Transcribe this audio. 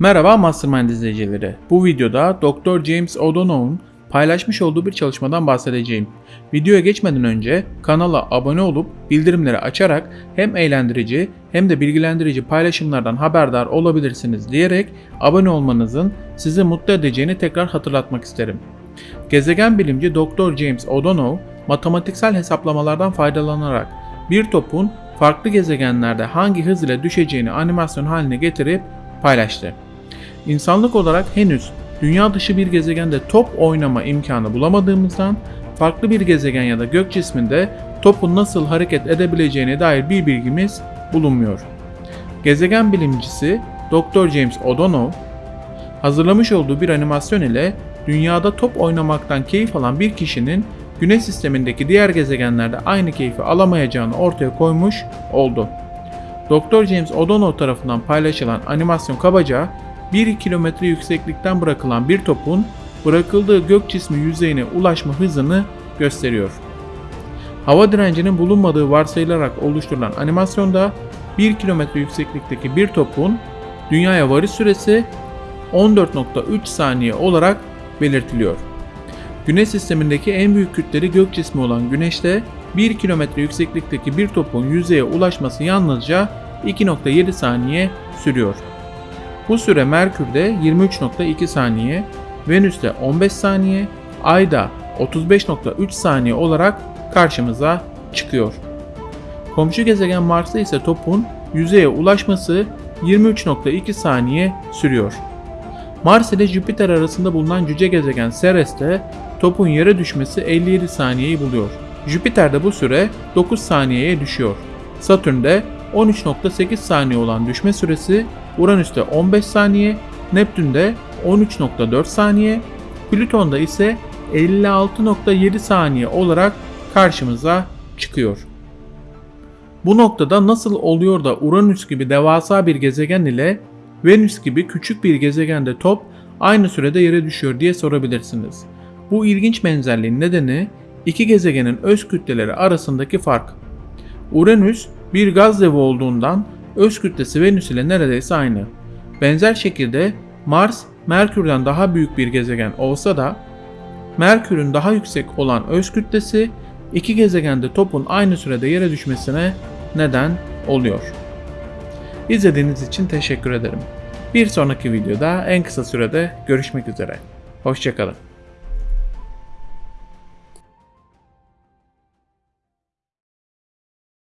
Merhaba Mastermind izleyicileri. Bu videoda Dr. James O'Donnell'un paylaşmış olduğu bir çalışmadan bahsedeceğim. Videoya geçmeden önce kanala abone olup bildirimleri açarak hem eğlendirici hem de bilgilendirici paylaşımlardan haberdar olabilirsiniz diyerek abone olmanızın sizi mutlu edeceğini tekrar hatırlatmak isterim. Gezegen bilimci Dr. James O'Donnell matematiksel hesaplamalardan faydalanarak bir topun farklı gezegenlerde hangi hız ile düşeceğini animasyon haline getirip paylaştı. İnsanlık olarak henüz dünya dışı bir gezegende top oynama imkanı bulamadığımızdan farklı bir gezegen ya da gök cisminde topun nasıl hareket edebileceğine dair bir bilgimiz bulunmuyor. Gezegen bilimcisi Dr. James O'Donnell hazırlamış olduğu bir animasyon ile dünyada top oynamaktan keyif alan bir kişinin Güneş sistemindeki diğer gezegenlerde aynı keyfi alamayacağını ortaya koymuş oldu. Dr. James O'Donnell tarafından paylaşılan animasyon kabaca 1 kilometre yükseklikten bırakılan bir topun bırakıldığı gök cismi yüzeyine ulaşma hızını gösteriyor. Hava direncinin bulunmadığı varsayılarak oluşturulan animasyonda 1 kilometre yükseklikteki bir topun dünyaya varış süresi 14.3 saniye olarak belirtiliyor. Güneş sistemindeki en büyük kütleli gök cismi olan Güneş'te 1 kilometre yükseklikteki bir topun yüzeye ulaşması yalnızca 2.7 saniye sürüyor. Bu süre Merkür'de 23.2 saniye, Venüs'te 15 saniye, Ay'da 35.3 saniye olarak karşımıza çıkıyor. Komşu gezegen Mars'ta ise topun yüzeye ulaşması 23.2 saniye sürüyor. Mars ile Jüpiter arasında bulunan cüce gezegen Ceres'te topun yere düşmesi 57 saniyeyi buluyor. Jüpiter'de bu süre 9 saniyeye düşüyor. Satürn'de 13.8 saniye olan düşme süresi, Uranüs'te 15 saniye, Neptün'de 13.4 saniye, Plüton'da ise 56.7 saniye olarak karşımıza çıkıyor. Bu noktada nasıl oluyor da Uranüs gibi devasa bir gezegen ile Venüs gibi küçük bir gezegende top aynı sürede yere düşüyor diye sorabilirsiniz. Bu ilginç benzerliğin nedeni iki gezegenin öz kütleleri arasındaki fark. Uranüs bir gaz devi olduğundan öz kütlesi Venüs ile neredeyse aynı. Benzer şekilde Mars Merkür'den daha büyük bir gezegen olsa da Merkür'ün daha yüksek olan öz kütlesi iki gezegende topun aynı sürede yere düşmesine neden oluyor. İzlediğiniz için teşekkür ederim. Bir sonraki videoda en kısa sürede görüşmek üzere. Hoşçakalın.